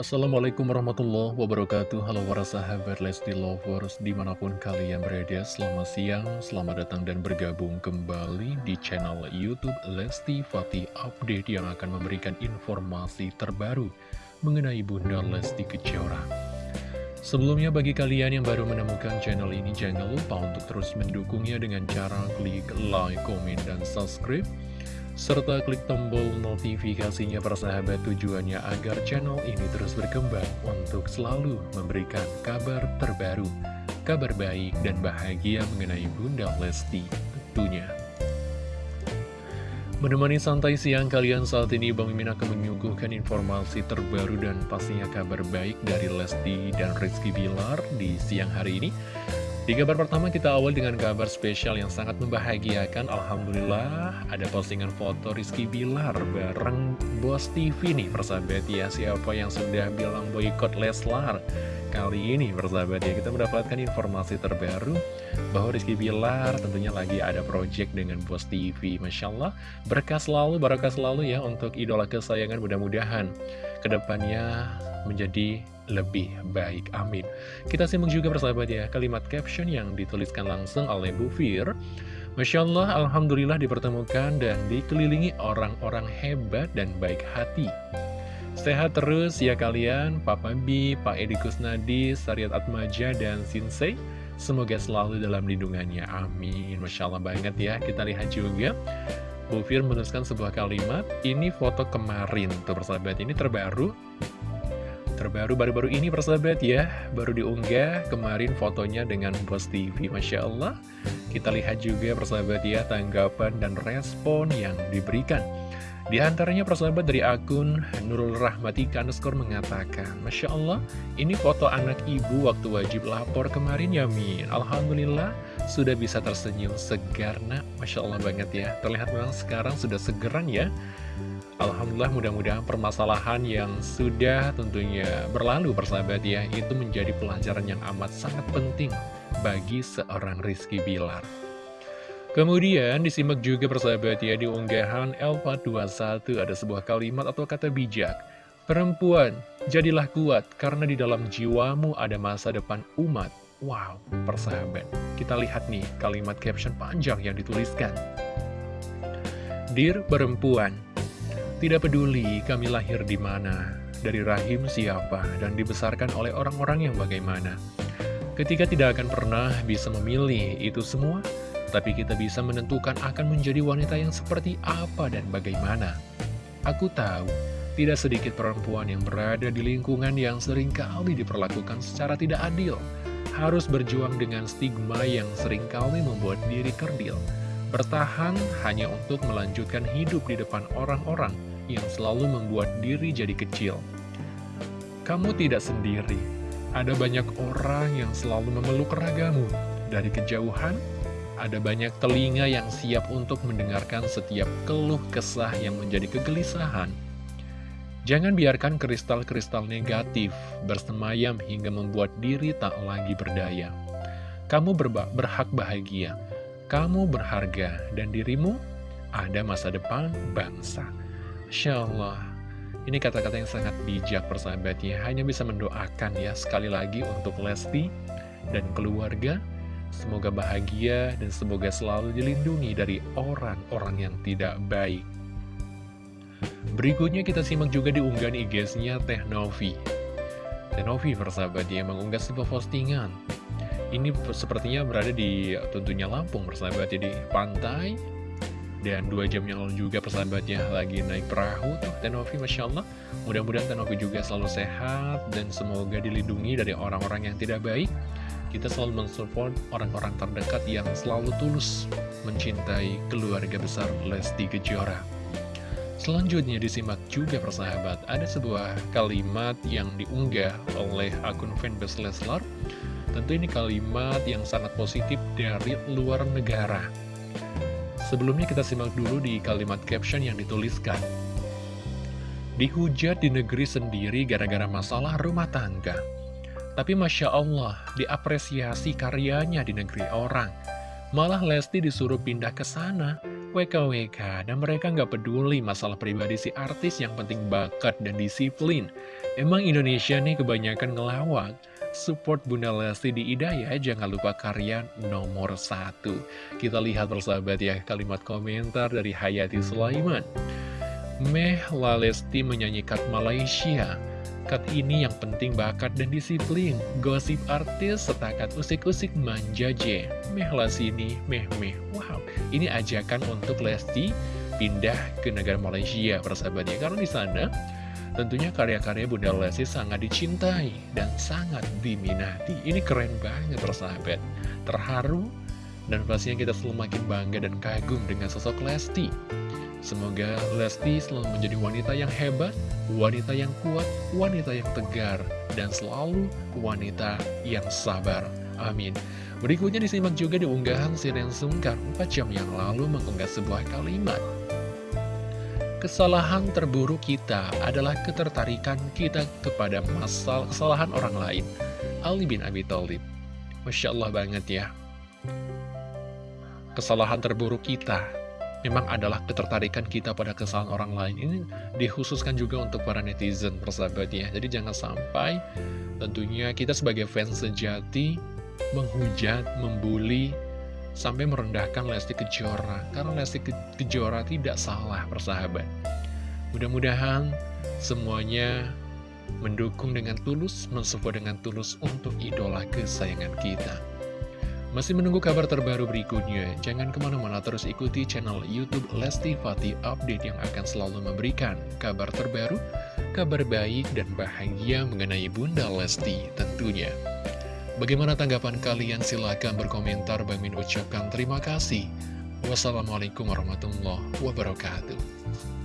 Assalamualaikum warahmatullahi wabarakatuh. Halo para sahabat Lesti Lovers Di mana pun kalian berada Selamat siang, selamat datang dan bergabung kembali Di channel Youtube Lesti Fatih Update Yang akan memberikan informasi terbaru Mengenai Bunda Lesti Kejora. Sebelumnya bagi kalian yang baru menemukan channel ini Jangan lupa untuk terus mendukungnya Dengan cara klik like, komen, dan subscribe serta klik tombol notifikasinya persahabat tujuannya agar channel ini terus berkembang untuk selalu memberikan kabar terbaru, kabar baik dan bahagia mengenai Bunda Lesti tentunya. Menemani santai siang kalian saat ini Bang Mimin akan menyuguhkan informasi terbaru dan pastinya kabar baik dari Lesti dan Rizky Bilar di siang hari ini. Di kabar pertama kita awal dengan kabar spesial yang sangat membahagiakan. Alhamdulillah ada postingan foto Rizky Bilar bareng Bos TV nih persahabat ya. Siapa yang sudah bilang boykot Leslar Kali ini persahabat ya? Kita mendapatkan informasi terbaru Bahwa Rizky Bilar tentunya lagi ada project dengan Bos TV Masya Allah berkah selalu, barakah selalu ya untuk idola kesayangan. Mudah-mudahan Ke depannya menjadi lebih baik. Amin. Kita simak juga persahabat ya, kalimat caption yang dituliskan langsung oleh Bu Fir. Masya Allah, Alhamdulillah dipertemukan dan dikelilingi orang-orang hebat dan baik hati. Sehat terus ya kalian, Papa B, Pak Edi Kusnadi, Sariat Atmaja, dan Sinsei. Semoga selalu dalam lindungannya. Amin. Masya Allah banget ya. Kita lihat juga. Bu Fir menuliskan sebuah kalimat. Ini foto kemarin. Tuh persahabat, ini terbaru terbaru baru-baru ini persahabat ya. Baru diunggah kemarin fotonya dengan Bos TV Masya Allah. Kita lihat juga persahabat ya tanggapan dan respon yang diberikan di antaranya persahabat dari akun Nurul Rahmatika underscore mengatakan Masya Allah, ini foto anak ibu waktu wajib lapor kemarin ya Min. Alhamdulillah, sudah bisa tersenyum segar nak. Masya Allah banget ya. Terlihat memang sekarang sudah segeran ya. Alhamdulillah mudah-mudahan permasalahan yang sudah tentunya berlalu persahabat ya Itu menjadi pelajaran yang amat sangat penting bagi seorang Rizky Bilar Kemudian disimak juga persahabat ya di unggahan Elva 21 ada sebuah kalimat atau kata bijak. Perempuan, jadilah kuat karena di dalam jiwamu ada masa depan umat. Wow, persahabat. Kita lihat nih kalimat caption panjang yang dituliskan. Dear perempuan, tidak peduli kami lahir di mana, dari rahim siapa, dan dibesarkan oleh orang-orang yang bagaimana. Ketika tidak akan pernah bisa memilih itu semua, tapi kita bisa menentukan akan menjadi wanita yang seperti apa dan bagaimana. Aku tahu, tidak sedikit perempuan yang berada di lingkungan yang sering kali diperlakukan secara tidak adil, harus berjuang dengan stigma yang sering kali membuat diri kerdil, bertahan hanya untuk melanjutkan hidup di depan orang-orang yang selalu membuat diri jadi kecil. Kamu tidak sendiri, ada banyak orang yang selalu memeluk ragamu. Dari kejauhan, ada banyak telinga yang siap untuk mendengarkan setiap keluh kesah yang menjadi kegelisahan. Jangan biarkan kristal-kristal negatif bersemayam hingga membuat diri tak lagi berdaya. Kamu berhak bahagia, kamu berharga, dan dirimu ada masa depan bangsa. Masya Allah Ini kata-kata yang sangat bijak persahabat ya Hanya bisa mendoakan ya sekali lagi untuk Lesti dan keluarga Semoga bahagia dan semoga selalu dilindungi dari orang-orang yang tidak baik. Berikutnya kita simak juga di unggahan IG-nya Teh Novi. Teh Novi persahabat ya mengunggah sebuah postingan. Ini sepertinya berada di tentunya Lampung persahabat ya di pantai. Dan dua jam yang lalu juga persahabatnya lagi naik perahu tuh Tenovi Masya Allah. Mudah-mudahan Tenovi juga selalu sehat dan semoga dilindungi dari orang-orang yang tidak baik Kita selalu mensupport orang-orang terdekat yang selalu tulus mencintai keluarga besar Lesti Kejora Selanjutnya disimak juga persahabat Ada sebuah kalimat yang diunggah oleh akun fanbase Leslar Tentu ini kalimat yang sangat positif dari luar negara Sebelumnya kita simak dulu di kalimat caption yang dituliskan. Dihujat di negeri sendiri gara-gara masalah rumah tangga. Tapi Masya Allah, diapresiasi karyanya di negeri orang. Malah Lesti disuruh pindah ke sana, WKWK, dan mereka nggak peduli masalah pribadi si artis yang penting bakat dan disiplin. Emang Indonesia nih kebanyakan ngelawak? Support Bunda Lesti di Ida ya, jangan lupa karya nomor satu. Kita lihat persahabat ya, kalimat komentar dari Hayati Sulaiman. Meh La Lesti menyanyikan Malaysia Kat ini yang penting bakat dan disiplin Gosip artis setakat usik-usik manja je Meh sini, meh meh Wow, ini ajakan untuk Lesti pindah ke negara Malaysia persahabat ya Karena di sana Tentunya karya-karya Bunda Lesti sangat dicintai dan sangat diminati. Ini keren banget persahabat. Terharu dan pastinya kita selalu makin bangga dan kagum dengan sosok Lesti. Semoga Lesti selalu menjadi wanita yang hebat, wanita yang kuat, wanita yang tegar, dan selalu wanita yang sabar. Amin. Berikutnya disimak juga di unggahan Siren Sungkar 4 jam yang lalu mengunggah sebuah kalimat. Kesalahan terburuk kita adalah ketertarikan kita kepada masalah kesalahan orang lain. Ali bin Abi Thalib. Masya Allah banget ya. Kesalahan terburuk kita memang adalah ketertarikan kita pada kesalahan orang lain. Ini dikhususkan juga untuk para netizen, persahabat ya. Jadi jangan sampai tentunya kita sebagai fans sejati menghujat, membuli, sampai merendahkan Lesti Kejora karena Lesti Kejora tidak salah persahabat mudah-mudahan semuanya mendukung dengan tulus mensupport dengan tulus untuk idola kesayangan kita masih menunggu kabar terbaru berikutnya jangan ke mana-mana terus ikuti channel youtube Lesti Fatih Update yang akan selalu memberikan kabar terbaru kabar baik dan bahagia mengenai Bunda Lesti tentunya Bagaimana tanggapan kalian? Silahkan berkomentar. Bang ucapkan terima kasih. Wassalamualaikum warahmatullahi wabarakatuh.